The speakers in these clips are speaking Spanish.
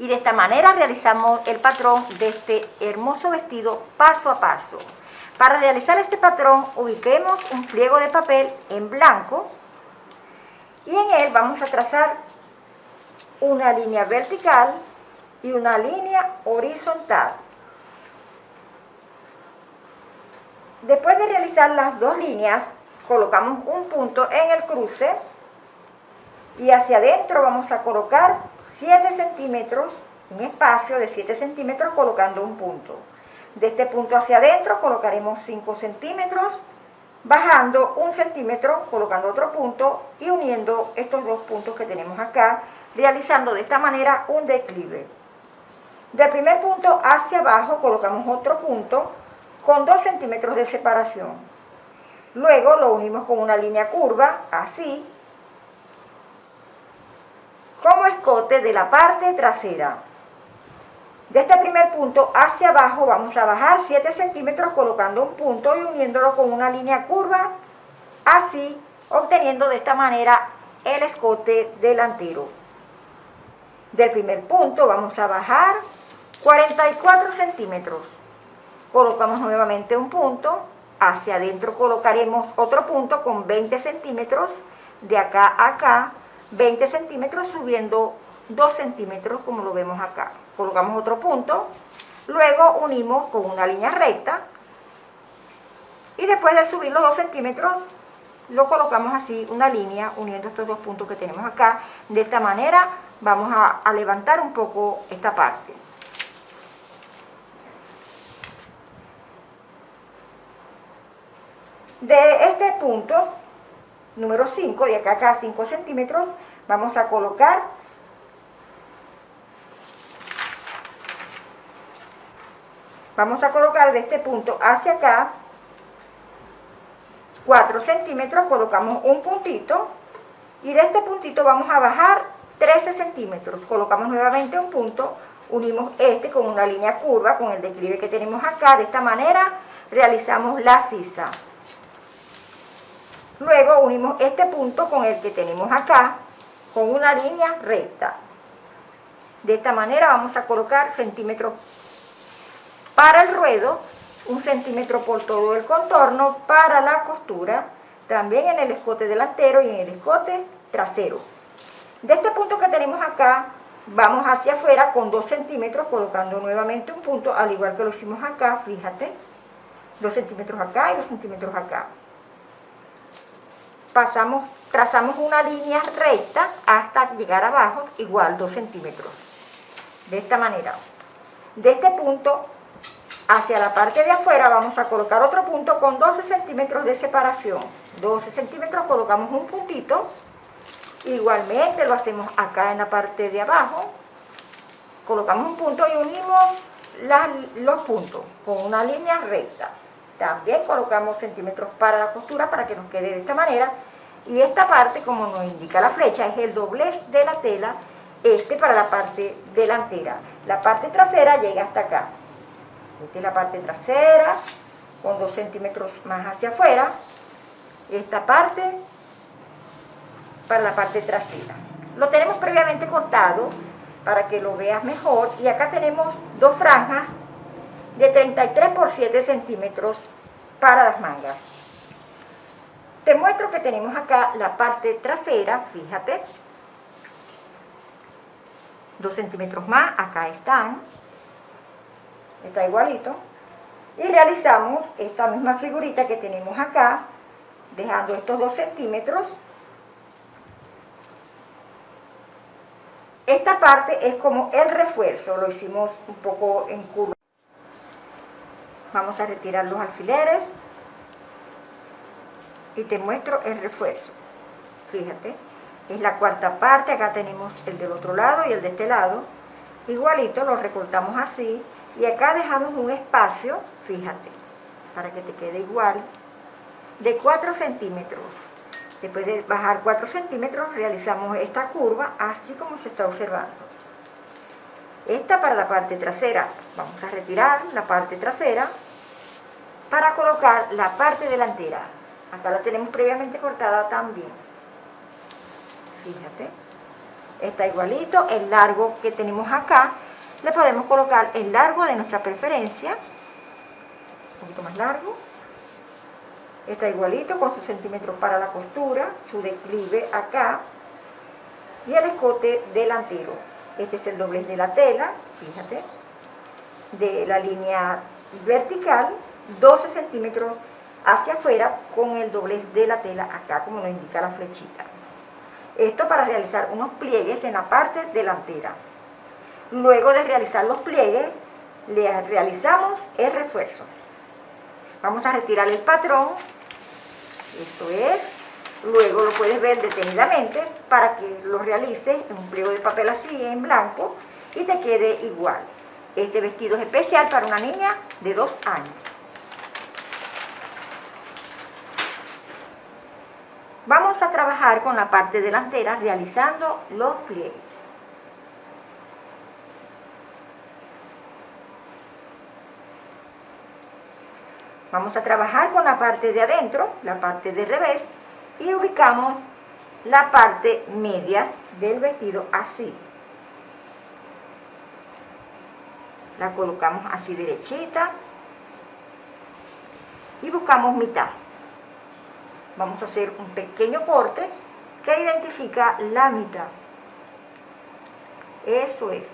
Y de esta manera realizamos el patrón de este hermoso vestido paso a paso. Para realizar este patrón ubiquemos un pliego de papel en blanco y en él vamos a trazar una línea vertical y una línea horizontal. Después de realizar las dos líneas, colocamos un punto en el cruce y hacia adentro vamos a colocar 7 centímetros, un espacio de 7 centímetros colocando un punto. De este punto hacia adentro colocaremos 5 centímetros, bajando un centímetro, colocando otro punto y uniendo estos dos puntos que tenemos acá, realizando de esta manera un declive. Del primer punto hacia abajo colocamos otro punto con 2 centímetros de separación. Luego lo unimos con una línea curva, así, como escote de la parte trasera. De este primer punto hacia abajo vamos a bajar 7 centímetros colocando un punto y uniéndolo con una línea curva, así, obteniendo de esta manera el escote delantero. Del primer punto vamos a bajar 44 centímetros. Colocamos nuevamente un punto, hacia adentro colocaremos otro punto con 20 centímetros, de acá a acá, 20 centímetros subiendo 2 centímetros como lo vemos acá. Colocamos otro punto, luego unimos con una línea recta y después de subir los 2 centímetros lo colocamos así, una línea uniendo estos dos puntos que tenemos acá. De esta manera vamos a, a levantar un poco esta parte. De este punto, número 5, de acá a acá 5 centímetros, vamos a colocar vamos a colocar de este punto hacia acá 4 centímetros, colocamos un puntito y de este puntito vamos a bajar 13 centímetros, colocamos nuevamente un punto, unimos este con una línea curva, con el declive que tenemos acá, de esta manera realizamos la sisa. Luego unimos este punto con el que tenemos acá, con una línea recta. De esta manera vamos a colocar centímetros para el ruedo, un centímetro por todo el contorno, para la costura, también en el escote delantero y en el escote trasero. De este punto que tenemos acá, vamos hacia afuera con 2 centímetros, colocando nuevamente un punto, al igual que lo hicimos acá, fíjate, 2 centímetros acá y 2 centímetros acá pasamos, trazamos una línea recta hasta llegar abajo, igual 2 centímetros. De esta manera. De este punto hacia la parte de afuera vamos a colocar otro punto con 12 centímetros de separación. 12 centímetros colocamos un puntito. Igualmente lo hacemos acá en la parte de abajo. Colocamos un punto y unimos los puntos con una línea recta. También colocamos centímetros para la costura para que nos quede de esta manera. Y esta parte, como nos indica la flecha, es el doblez de la tela, este para la parte delantera. La parte trasera llega hasta acá. Esta es la parte trasera, con dos centímetros más hacia afuera. Esta parte para la parte trasera. Lo tenemos previamente cortado para que lo veas mejor. Y acá tenemos dos franjas de 33 por 7 centímetros para las mangas. Te muestro que tenemos acá la parte trasera, fíjate, 2 centímetros más, acá están, está igualito, y realizamos esta misma figurita que tenemos acá, dejando estos 2 centímetros. Esta parte es como el refuerzo, lo hicimos un poco en curva. Vamos a retirar los alfileres y te muestro el refuerzo. Fíjate, es la cuarta parte, acá tenemos el del otro lado y el de este lado. Igualito lo recortamos así y acá dejamos un espacio, fíjate, para que te quede igual, de 4 centímetros. Después de bajar 4 centímetros realizamos esta curva así como se está observando. Esta para la parte trasera. Vamos a retirar la parte trasera para colocar la parte delantera. Acá la tenemos previamente cortada también. Fíjate. está igualito, el largo que tenemos acá, le podemos colocar el largo de nuestra preferencia, un poquito más largo, está igualito con sus centímetros para la costura, su declive acá, y el escote delantero. Este es el doblez de la tela, fíjate, de la línea vertical, 12 centímetros hacia afuera con el doblez de la tela acá, como nos indica la flechita. Esto para realizar unos pliegues en la parte delantera. Luego de realizar los pliegues, le realizamos el refuerzo. Vamos a retirar el patrón, eso es, luego lo puedes ver detenidamente para que lo realices en un pliego de papel así, en blanco, y te quede igual. Este vestido es especial para una niña de dos años. Vamos a trabajar con la parte delantera realizando los pliegues. Vamos a trabajar con la parte de adentro, la parte de revés, y ubicamos la parte media del vestido así. La colocamos así derechita y buscamos mitad vamos a hacer un pequeño corte que identifica la mitad. Eso es,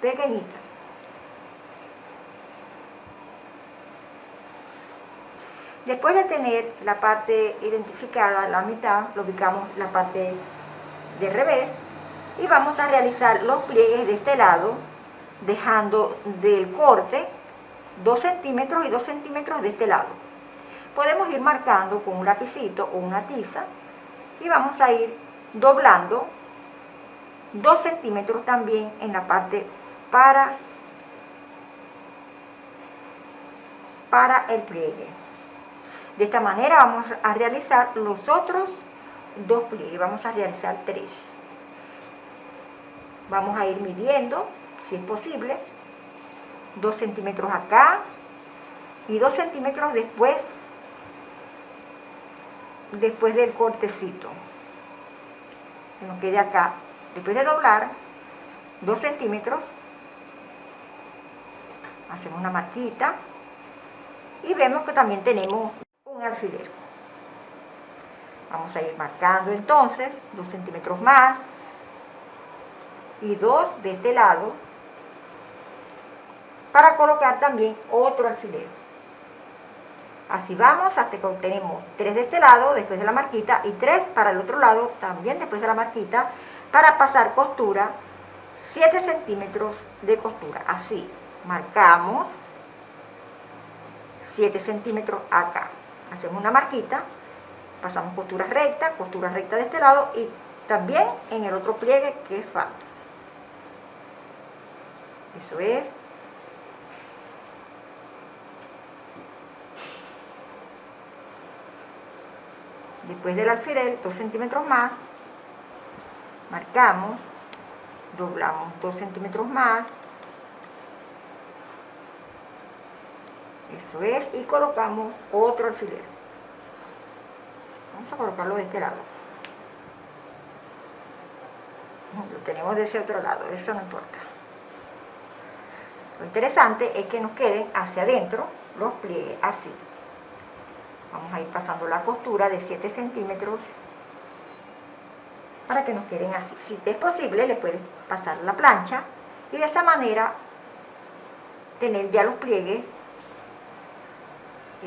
pequeñita. Después de tener la parte identificada, la mitad, lo ubicamos la parte de revés y vamos a realizar los pliegues de este lado, dejando del corte 2 centímetros y 2 centímetros de este lado podemos ir marcando con un lapicito o una tiza y vamos a ir doblando 2 centímetros también en la parte para, para el pliegue. De esta manera vamos a realizar los otros dos pliegues, vamos a realizar tres. Vamos a ir midiendo, si es posible, 2 centímetros acá y 2 centímetros después después del cortecito. Que nos quede acá después de doblar 2 centímetros. Hacemos una marquita y vemos que también tenemos un alfiler vamos a ir marcando entonces 2 centímetros más y 2 de este lado para colocar también otro alfiler Así vamos hasta que obtenemos 3 de este lado después de la marquita y 3 para el otro lado también después de la marquita para pasar costura 7 centímetros de costura. Así, marcamos 7 centímetros acá. Hacemos una marquita, pasamos costura recta, costura recta de este lado y también en el otro pliegue que falta. Eso es después del alfiler 2 centímetros más marcamos doblamos 2 centímetros más eso es y colocamos otro alfiler. Vamos a colocarlo de este lado. Lo tenemos de ese otro lado eso no importa. Lo interesante es que nos queden hacia adentro los pliegues así. Vamos a ir pasando la costura de 7 centímetros para que nos queden así. Si es posible, le puedes pasar la plancha y de esa manera tener ya los pliegues,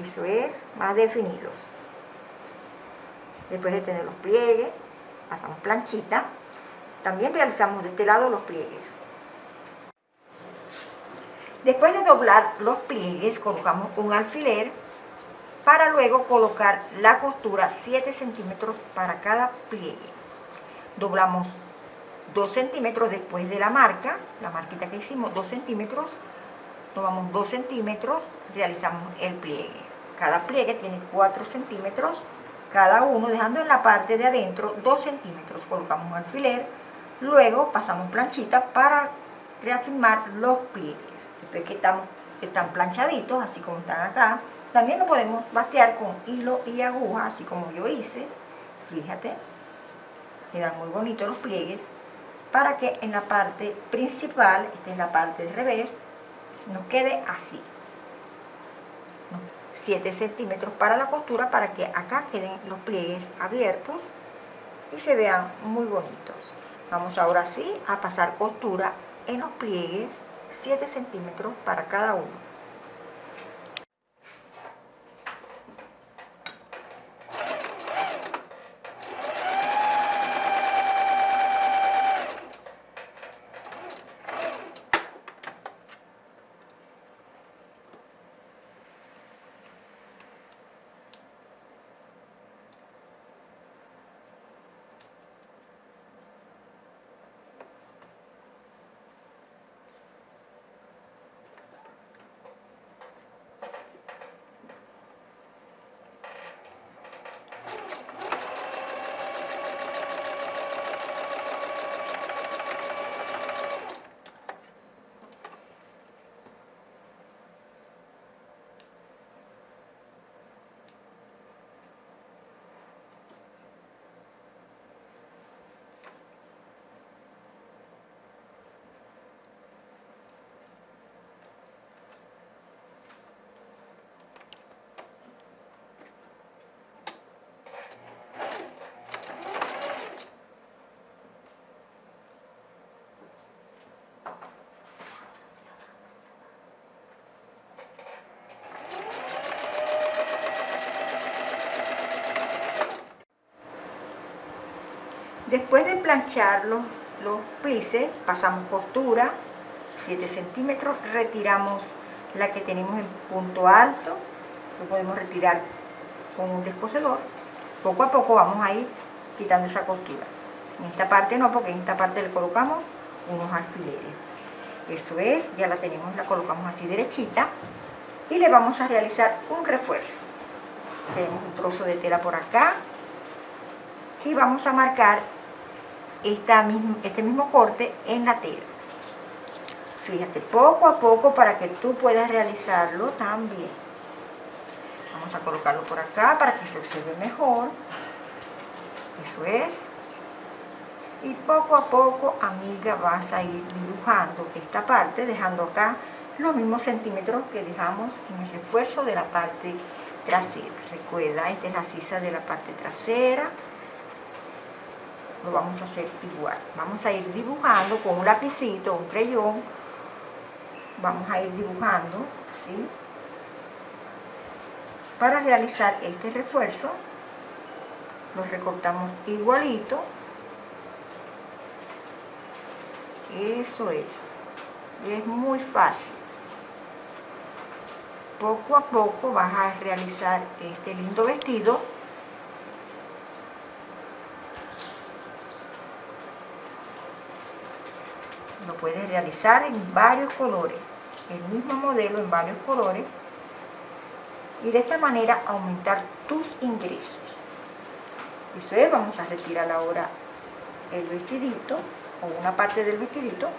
eso es, más definidos. Después de tener los pliegues, pasamos planchita. También realizamos de este lado los pliegues. Después de doblar los pliegues, colocamos un alfiler para luego colocar la costura 7 centímetros para cada pliegue. Doblamos 2 centímetros después de la marca, la marquita que hicimos, 2 centímetros, tomamos 2 centímetros, realizamos el pliegue. Cada pliegue tiene 4 centímetros cada uno, dejando en la parte de adentro 2 centímetros. Colocamos un alfiler, luego pasamos planchita para reafirmar los pliegues. Después que están, planchaditos, así como están acá, también lo podemos bastear con hilo y aguja, así como yo hice. Fíjate, quedan muy bonitos los pliegues. para que en la parte principal, esta es la parte de revés, nos quede así. 7 centímetros para la costura para que acá queden los pliegues abiertos y se vean muy bonitos. Vamos ahora sí a pasar costura en los pliegues 7 centímetros para cada uno. Después de planchar los, los plices, pasamos costura, 7 centímetros, retiramos la que tenemos en punto alto, lo podemos retirar con un descosedor. Poco a poco vamos a ir quitando esa costura. En esta parte no, porque en esta parte le colocamos unos alfileres. Eso es, ya la tenemos, la colocamos así derechita. Y le vamos a realizar un refuerzo. Tenemos un trozo de tela por acá. Y vamos a marcar este mismo corte en la tela. Fíjate, poco a poco para que tú puedas realizarlo también. Vamos a colocarlo por acá para que se observe mejor. Eso es. Y poco a poco, amiga, vas a ir dibujando esta parte, dejando acá los mismos centímetros que dejamos en el refuerzo de la parte trasera. Recuerda, esta es la sisa de la parte trasera lo vamos a hacer igual. Vamos a ir dibujando con un lapicito, un creyón. Vamos a ir dibujando, ¿sí? Para realizar este refuerzo, lo recortamos igualito. Eso es. Es muy fácil. Poco a poco vas a realizar este lindo vestido lo puedes realizar en varios colores, el mismo modelo en varios colores y de esta manera aumentar tus ingresos. Eso es, vamos a retirar ahora el vestidito o una parte del vestidito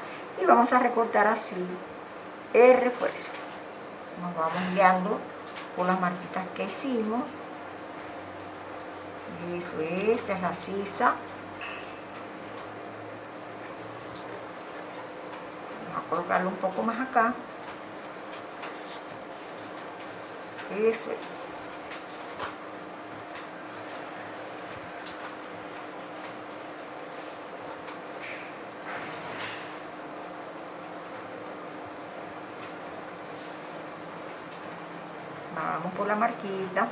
y vamos a recortar así el refuerzo. Nos vamos guiando por las marquitas que hicimos. Eso es, esta es la sisa colocarlo un poco más acá. Eso es. Vamos por la marquita.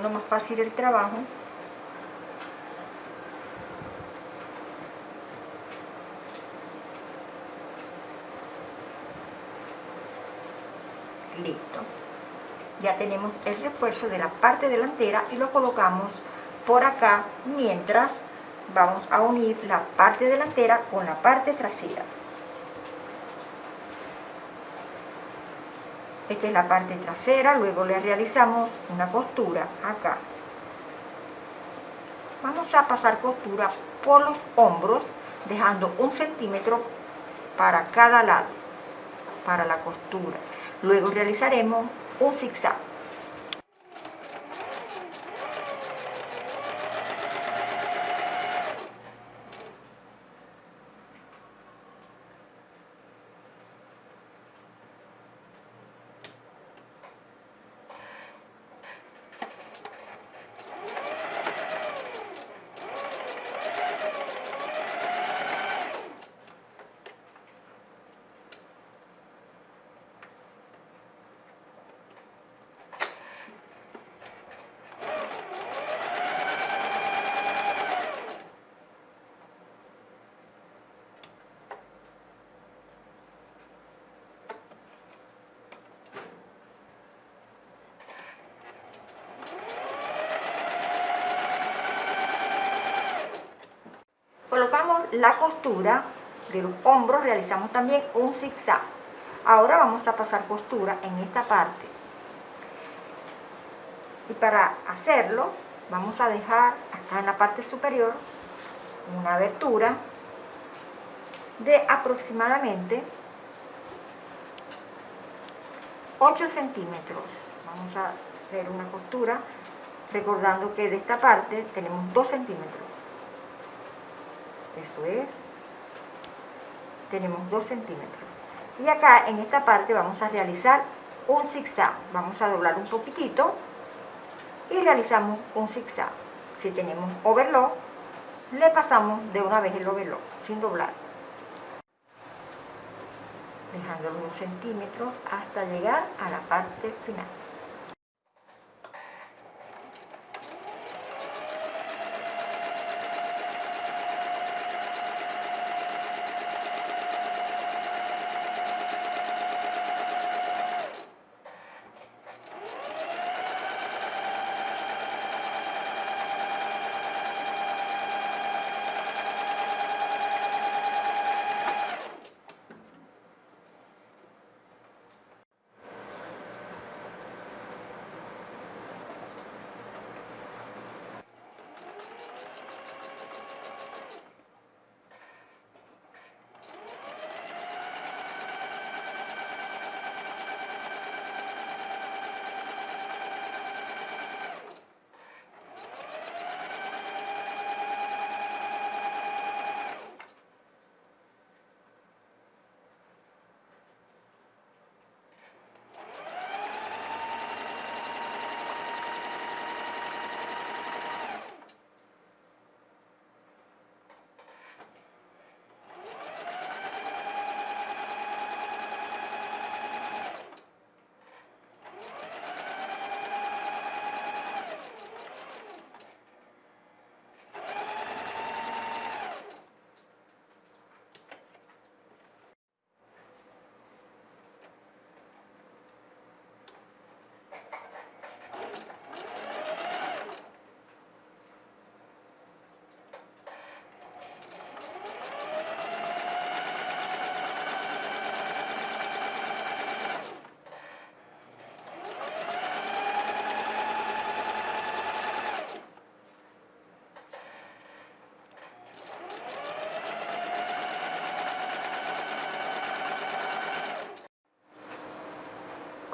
Haciendo más fácil el trabajo. Listo. Ya tenemos el refuerzo de la parte delantera y lo colocamos por acá mientras vamos a unir la parte delantera con la parte trasera. Esta es la parte trasera, luego le realizamos una costura acá. vamos a pasar costura por los hombros dejando un centímetro para cada lado para la costura luego realizaremos un zigzag colocamos la costura de los hombros, realizamos también un zigzag. Ahora vamos a pasar costura en esta parte. Y para hacerlo, vamos a dejar acá en la parte superior una abertura de aproximadamente 8 centímetros. Vamos a hacer una costura recordando que de esta parte tenemos 2 centímetros eso es. Tenemos 2 centímetros. Y acá en esta parte vamos a realizar un zigzag. Vamos a doblar un poquitito y realizamos un zigzag. Si tenemos overlock le pasamos de una vez el overlock sin doblar. Dejando los centímetros hasta llegar a la parte final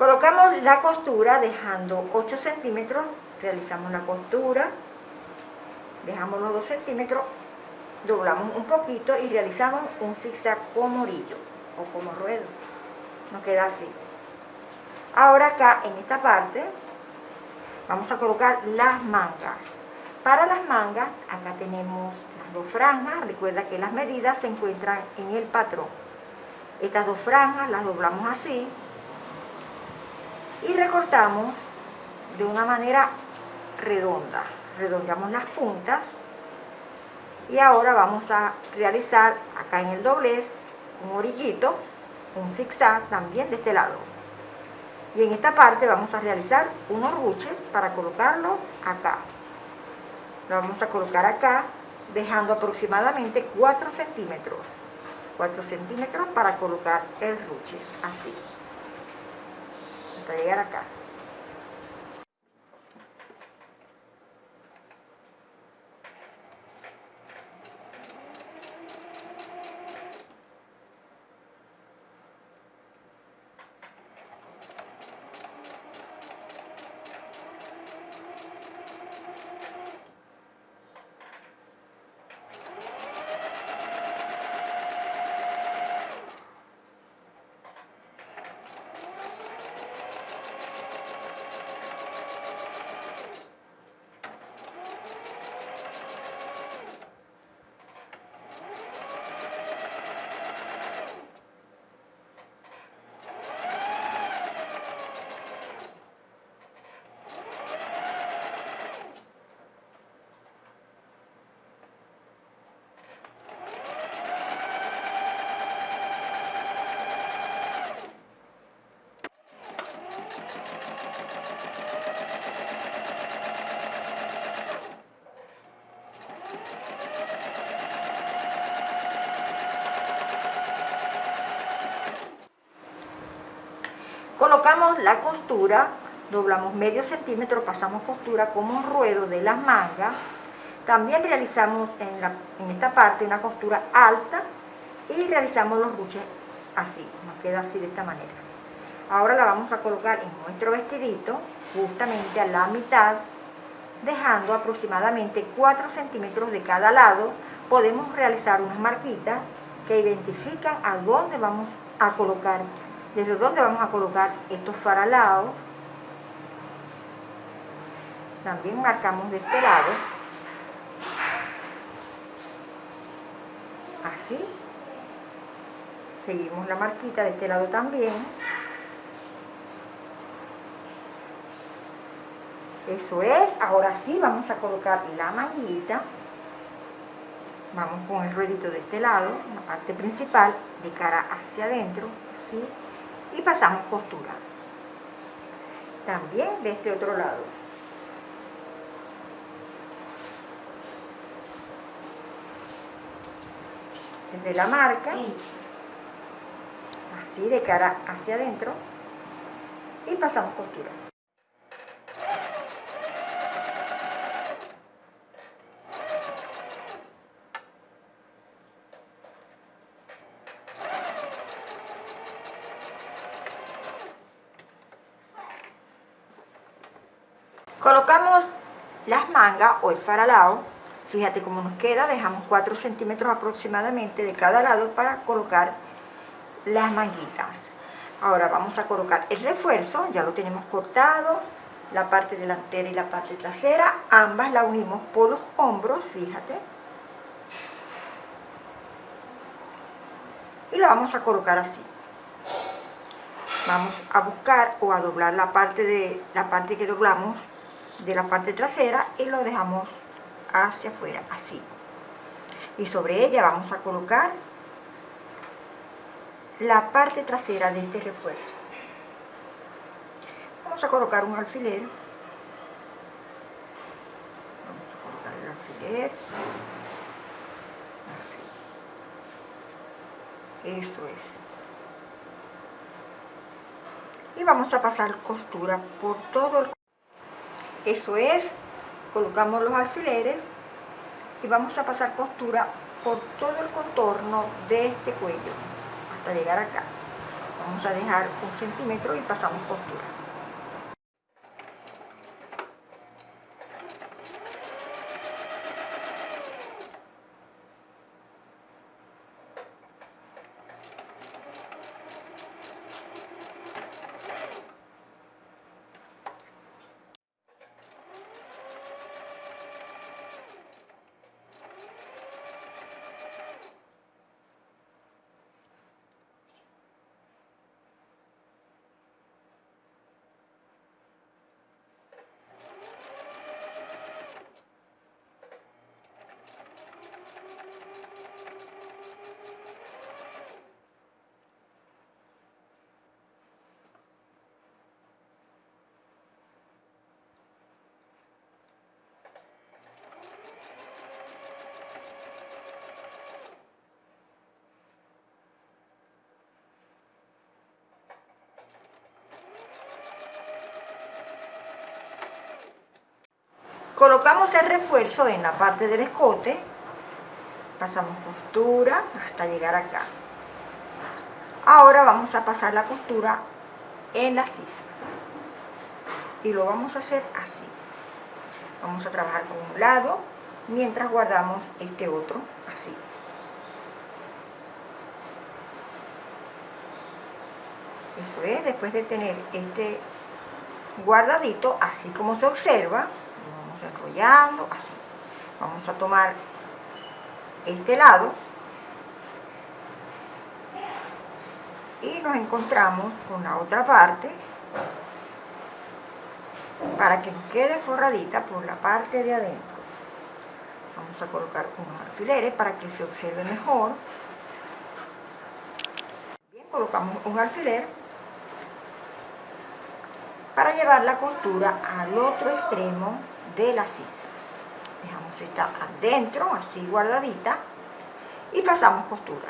Colocamos la costura dejando 8 centímetros, realizamos la costura, dejamos los 2 centímetros, doblamos un poquito y realizamos un zigzag como orillo o como ruedo. Nos queda así. Ahora acá en esta parte vamos a colocar las mangas. Para las mangas, acá tenemos las dos franjas, recuerda que las medidas se encuentran en el patrón. Estas dos franjas las doblamos así, y recortamos de una manera redonda. Redondeamos las puntas y ahora vamos a realizar acá en el doblez un orillito un zigzag también de este lado. Y en esta parte vamos a realizar unos ruches para colocarlo acá. Lo vamos a colocar acá dejando aproximadamente 4 centímetros. 4 centímetros para colocar el ruche así hasta llegar acá. Colocamos la costura, doblamos medio centímetro, pasamos costura como un ruedo de las mangas. También realizamos en, la, en esta parte una costura alta y realizamos los ruches así, nos queda así de esta manera. Ahora la vamos a colocar en nuestro vestidito, justamente a la mitad, dejando aproximadamente 4 centímetros de cada lado. Podemos realizar unas marquitas que identifican a dónde vamos a colocar desde donde vamos a colocar estos faralados. También marcamos de este lado. Así. Seguimos la marquita de este lado también. Eso es. Ahora sí vamos a colocar la manguita. Vamos con el ruedito de este lado, la parte principal, de cara hacia adentro. Así y pasamos costura también de este otro lado. Desde la marca. Así de cara hacia adentro. Y pasamos costura Colocamos las mangas o el faralao, fíjate cómo nos queda, dejamos 4 centímetros aproximadamente de cada lado para colocar las manguitas. Ahora vamos a colocar el refuerzo, ya lo tenemos cortado, la parte delantera y la parte trasera, ambas la unimos por los hombros, fíjate. Y la vamos a colocar así. Vamos a buscar o a doblar la parte, de, la parte que doblamos de la parte trasera y lo dejamos hacia afuera, así. Y sobre ella vamos a colocar la parte trasera de este refuerzo. Vamos a colocar un alfiler. Vamos a colocar el alfiler. Así. Eso es. Y vamos a pasar costura por todo el eso es, colocamos los alfileres y vamos a pasar costura por todo el contorno de este cuello hasta llegar acá. Vamos a dejar un centímetro y pasamos costura. Colocamos el refuerzo en la parte del escote, pasamos costura hasta llegar acá. Ahora vamos a pasar la costura en la sisa y lo vamos a hacer así. Vamos a trabajar con un lado mientras guardamos este otro así. Eso es, después de tener este guardadito, así como se observa, enrollando, así. Vamos a tomar este lado y nos encontramos con la otra parte para que nos quede forradita por la parte de adentro. Vamos a colocar unos alfileres para que se observe mejor. Colocamos un alfiler para llevar la costura al otro extremo de la sisa. Dejamos esta adentro, así guardadita, y pasamos costura.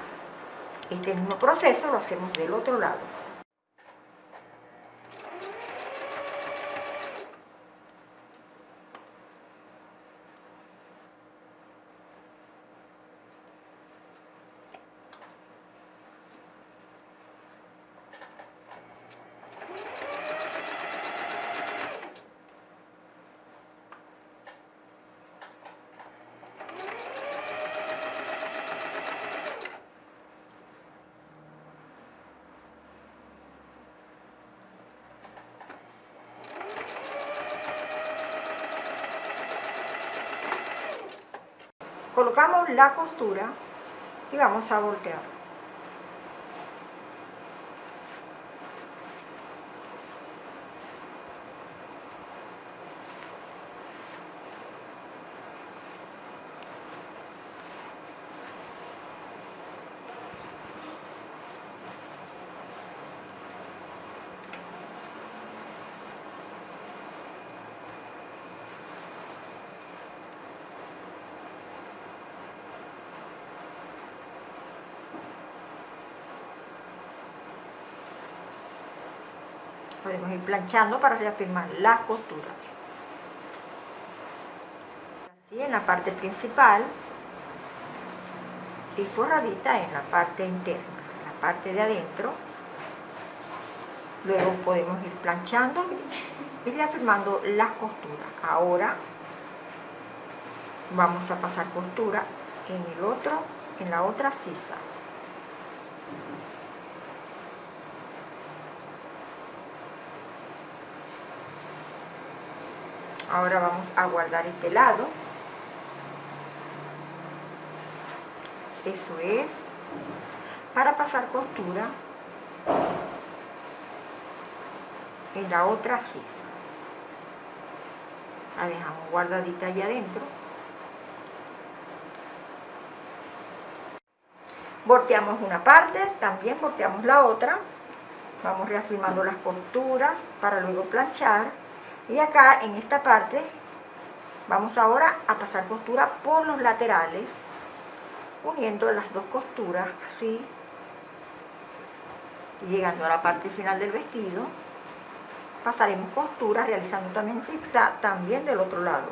Este mismo proceso lo hacemos del otro lado. Colocamos la costura y vamos a voltear. podemos ir planchando para reafirmar las costuras. Así en la parte principal y forradita en la parte interna la parte de adentro. Luego podemos ir planchando y reafirmando las costuras. Ahora vamos a pasar costura en el otro en la otra sisa ahora vamos a guardar este lado. Eso es. Para pasar costura en la otra sisa. La dejamos guardadita allá adentro. Volteamos una parte también volteamos la otra. Vamos reafirmando las costuras para luego planchar y acá en esta parte vamos ahora a pasar costura por los laterales uniendo las dos costuras así llegando a la parte final del vestido. Pasaremos costura realizando también zigzag también del otro lado.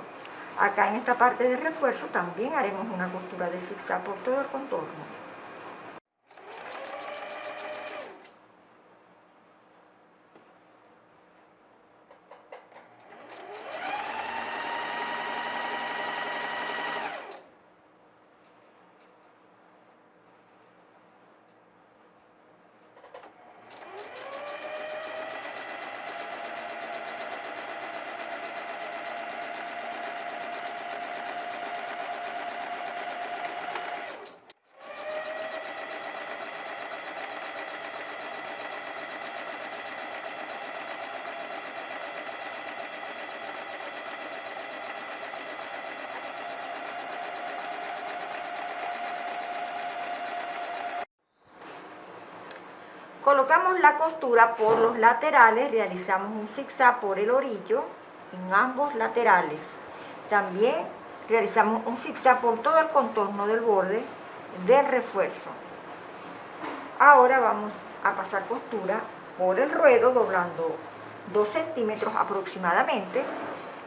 Acá en esta parte de refuerzo también haremos una costura de zigzag por todo el contorno Colocamos la costura por los laterales, realizamos un zigzag por el orillo en ambos laterales. También realizamos un zigzag por todo el contorno del borde del refuerzo. Ahora vamos a pasar costura por el ruedo doblando 2 centímetros aproximadamente.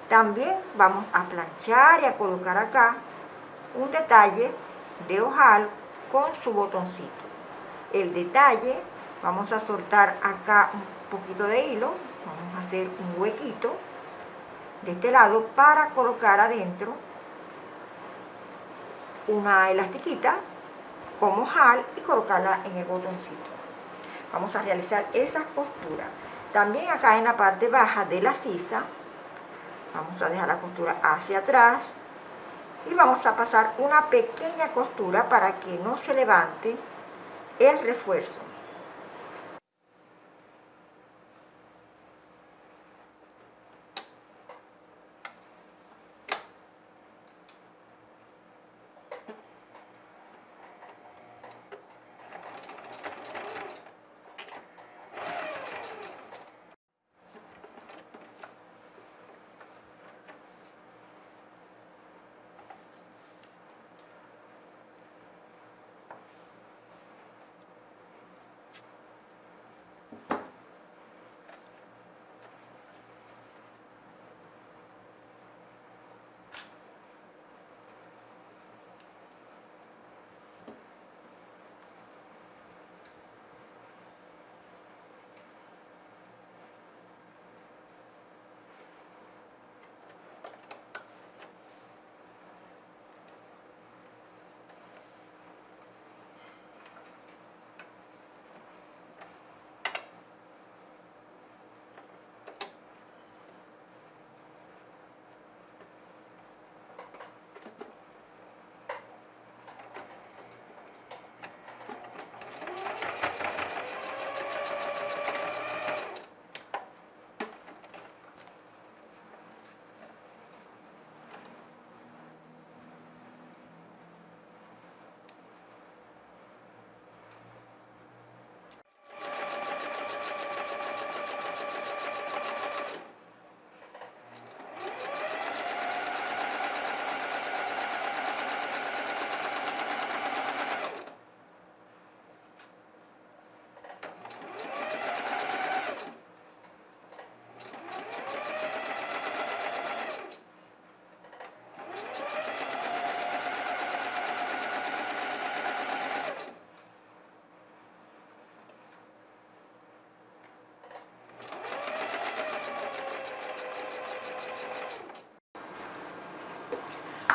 También vamos a planchar y a colocar acá un detalle de ojal con su botoncito. El detalle vamos a soltar acá un poquito de hilo. Vamos a hacer un huequito de este lado para colocar adentro una elastiquita como jal y colocarla en el botoncito. Vamos a realizar esas costuras. También acá en la parte baja de la sisa vamos a dejar la costura hacia atrás y vamos a pasar una pequeña costura para que no se levante el refuerzo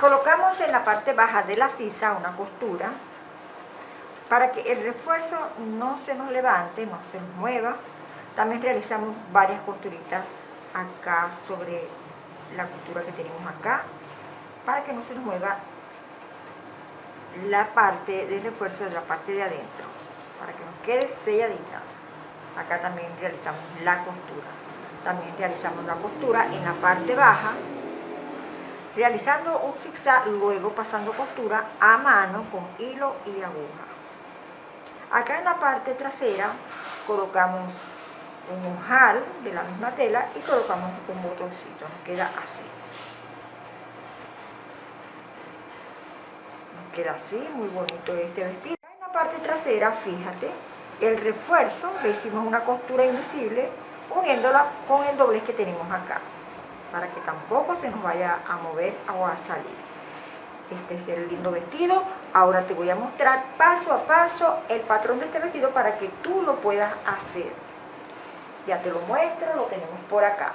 Colocamos en la parte baja de la sisa una costura para que el refuerzo no se nos levante, no se mueva. También realizamos varias costuritas acá sobre la costura que tenemos acá para que no se nos mueva la parte de refuerzo de la parte de adentro para que nos quede selladita acá también realizamos la costura también realizamos la costura en la parte baja realizando un zigzag luego pasando costura a mano con hilo y aguja acá en la parte trasera colocamos un ojal de la misma tela y colocamos un botoncito, nos queda así. Nos queda así, muy bonito este vestido. En la parte trasera, fíjate, el refuerzo, le hicimos una costura invisible uniéndola con el doblez que tenemos acá, para que tampoco se nos vaya a mover o a salir. Este es el lindo vestido. Ahora te voy a mostrar paso a paso el patrón de este vestido para que tú lo puedas hacer. Ya te lo muestro, lo tenemos por acá.